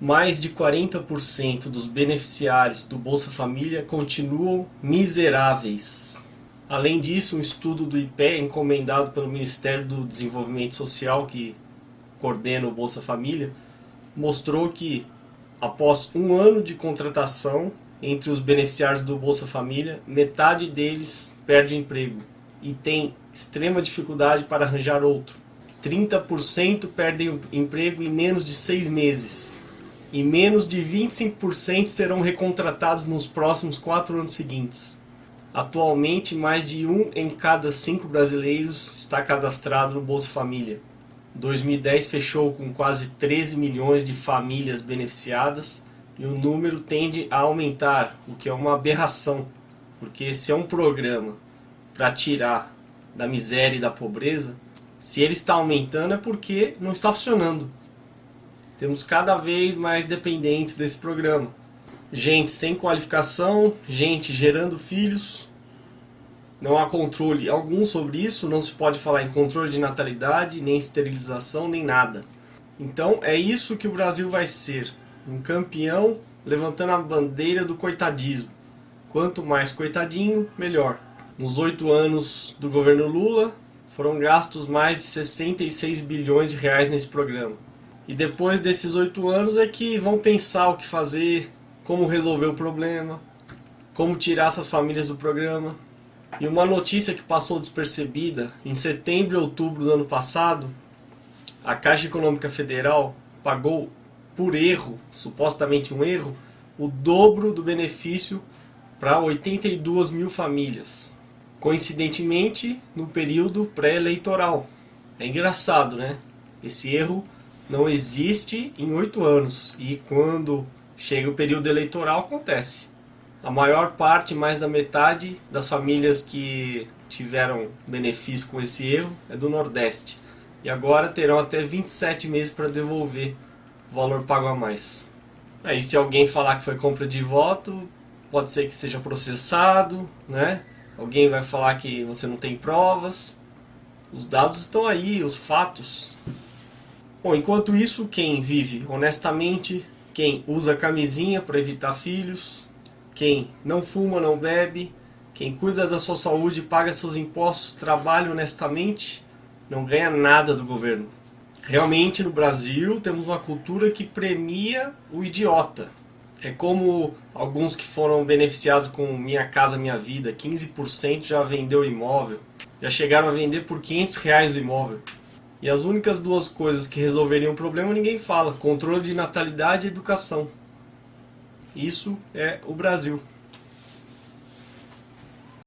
mais de 40% dos beneficiários do Bolsa Família continuam miseráveis. Além disso, um estudo do IPE encomendado pelo Ministério do Desenvolvimento Social, que coordena o Bolsa Família, mostrou que após um ano de contratação entre os beneficiários do Bolsa Família, metade deles perde emprego e tem extrema dificuldade para arranjar outro. 30% perdem emprego em menos de seis meses e menos de 25% serão recontratados nos próximos quatro anos seguintes. Atualmente, mais de um em cada cinco brasileiros está cadastrado no Bolsa Família. 2010 fechou com quase 13 milhões de famílias beneficiadas e o número tende a aumentar, o que é uma aberração, porque se é um programa para tirar da miséria e da pobreza, se ele está aumentando é porque não está funcionando. Temos cada vez mais dependentes desse programa. Gente sem qualificação, gente gerando filhos. Não há controle algum sobre isso, não se pode falar em controle de natalidade, nem esterilização, nem nada. Então é isso que o Brasil vai ser, um campeão levantando a bandeira do coitadismo. Quanto mais coitadinho, melhor. Nos oito anos do governo Lula, foram gastos mais de 66 bilhões de reais nesse programa. E depois desses oito anos é que vão pensar o que fazer, como resolver o problema, como tirar essas famílias do programa. E uma notícia que passou despercebida, em setembro e outubro do ano passado, a Caixa Econômica Federal pagou por erro, supostamente um erro, o dobro do benefício para 82 mil famílias. Coincidentemente, no período pré-eleitoral. É engraçado, né? Esse erro não existe em oito anos. E quando chega o período eleitoral, acontece. A maior parte, mais da metade das famílias que tiveram benefício com esse erro é do Nordeste. E agora terão até 27 meses para devolver o valor pago a mais. Aí se alguém falar que foi compra de voto, pode ser que seja processado, né? Alguém vai falar que você não tem provas. Os dados estão aí, os fatos. Bom, enquanto isso, quem vive honestamente, quem usa camisinha para evitar filhos, quem não fuma, não bebe, quem cuida da sua saúde, paga seus impostos, trabalha honestamente, não ganha nada do governo. Realmente no Brasil temos uma cultura que premia o idiota. É como alguns que foram beneficiados com Minha Casa Minha Vida, 15% já vendeu imóvel, já chegaram a vender por 500 reais o imóvel. E as únicas duas coisas que resolveriam o problema ninguém fala, controle de natalidade e educação. Isso é o Brasil.